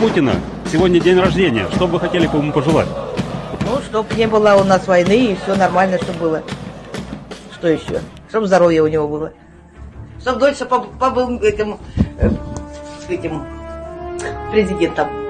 Путина сегодня день рождения. Что бы вы хотели бы ему пожелать? Ну, чтобы не было у нас войны и все нормально, чтобы было. Что еще? Чтобы здоровье у него было. Чтобы дольше побыл этим, э, этим президентом.